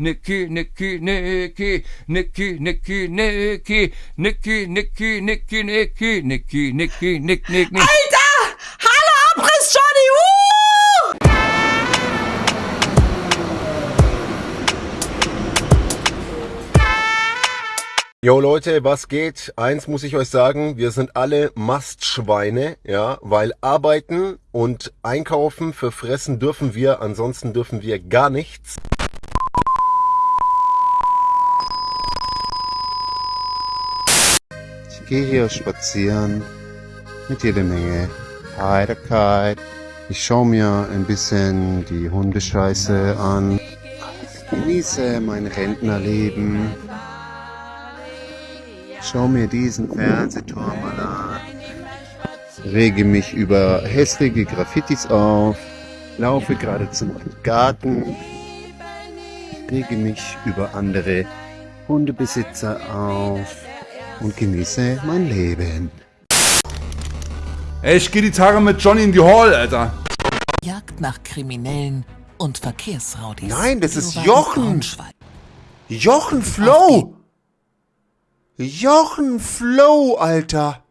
Nicky, Nicky, Nicky, Nicky, Nicky, Nicky, Nicky, Nicky, Nicky, Nicky, Nicky, Nicky, Nick, Nick, Nick. Alter! Hallo, Abriss Johnny! Uh! Jo Leute, was geht? Eins muss ich euch sagen, wir sind alle Mastschweine, ja, weil arbeiten und einkaufen für fressen dürfen wir, ansonsten dürfen wir gar nichts. Gehe hier spazieren mit jeder Menge Heiterkeit. Ich schaue mir ein bisschen die Hundescheiße an. Genieße mein Rentnerleben. Schau mir diesen Fernsehturm an. Rege mich über hässliche Graffitis auf. Laufe gerade zum Garten. Rege mich über andere Hundebesitzer auf und genieße mein Leben. Ey, ich geh die Tage mit Johnny in die Hall, Alter. Jagd nach Kriminellen und Verkehrsraudis. Nein, das ist Jochen. Jochen Flow! Jochen Flow, Alter!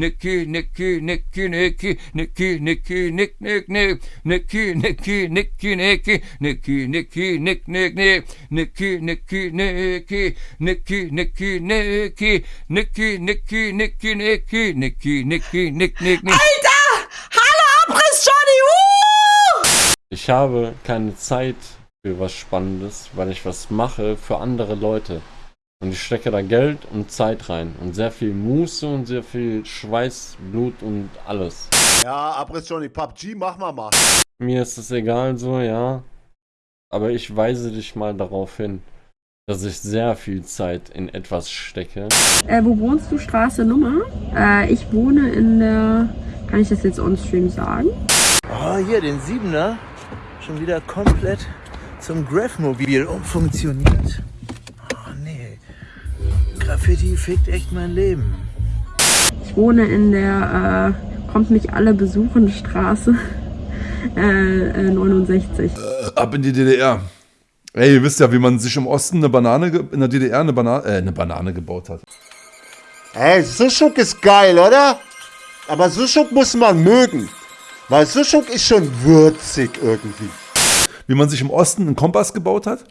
Nicky, Nicky, Nicky, Nicky, Nicky, Nicky, Nick, Nick, Nick, Nicky, Nicky, Nicky, Nicky, Nicky, Nicky, Nick, Nick, Nick, Nicky, Nicky, Nicky, Nicky, Nicky, Nicky, Nicky, Nicky, Nicky, Nicky, Nicky, Nicky, Nick, Nick, Nick. Alter! Hallo, Abriss Johnny! Ich habe keine Zeit für was Spannendes, weil ich was mache für andere Leute. Und ich stecke da Geld und Zeit rein. Und sehr viel Muße und sehr viel Schweiß, Blut und alles. Ja, Abriss Johnny, PUBG, mach mal mal. Mir ist es egal so, ja. Aber ich weise dich mal darauf hin, dass ich sehr viel Zeit in etwas stecke. Äh, wo wohnst du? Straße Nummer? Äh, ich wohne in der. Kann ich das jetzt on-stream sagen? Oh, hier, den Siebener. Schon wieder komplett zum Grafmobil umfunktioniert. Graffiti fickt echt mein Leben. Ich wohne in der. Äh, kommt mich alle besuchen Straße. Äh, äh, 69. Ab in die DDR. Ey, ihr wisst ja, wie man sich im Osten eine Banane, in der DDR eine Banane, äh, eine Banane gebaut hat. Ey, Sushuk ist geil, oder? Aber Sushuk muss man mögen. Weil Sushuk ist schon würzig irgendwie. Wie man sich im Osten einen Kompass gebaut hat.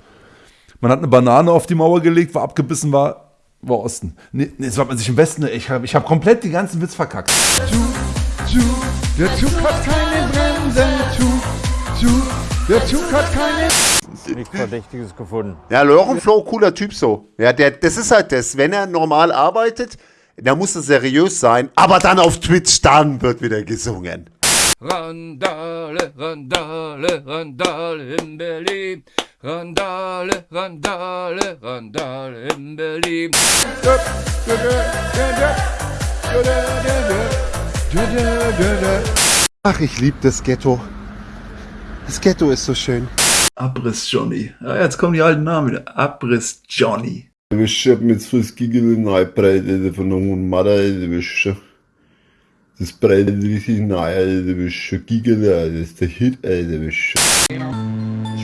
Man hat eine Banane auf die Mauer gelegt, war abgebissen, war, war Osten. Nee, nee, so hat man sich im Westen, ich habe ich hab komplett den ganzen Witz verkackt. Der Zug hat keine Bremsen, Zug, Zug, der Zug hat keine... Nichts Verdächtiges gefunden. Ja, Jochen Flow, cooler Typ so. Ja, der, das ist halt das. Wenn er normal arbeitet, dann muss er seriös sein. Aber dann auf Twitch, dann wird wieder gesungen. Randale, Randale, Randale in Berlin. Randale, Randale, Randale in Berlin. Ach, ich liebe das Ghetto. Das Ghetto ist so schön. Abriss Johnny. Ja, jetzt kommen die alten Namen wieder. Abriss Johnny. Du bist schon mit so Giggle Neubreite von einem Mutter, du bist schon. Das breitet richtig nahe, Alter, du bist schon Giggle, Alter, das ist der Hit, Alter, du bist schon.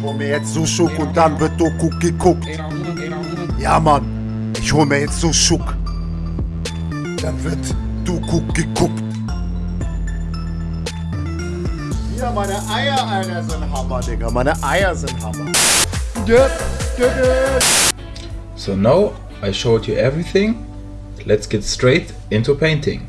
Hol mir jetzt Sushuk und dann wird Doku geguckt. Ja, Mann. Ich hol mir jetzt Sushuk. Dann wird Doku geguckt. Ja, meine Eier, Alter, sind Hammer, Digga. Meine Eier sind Hammer. So now I showed you everything. Let's get straight into painting.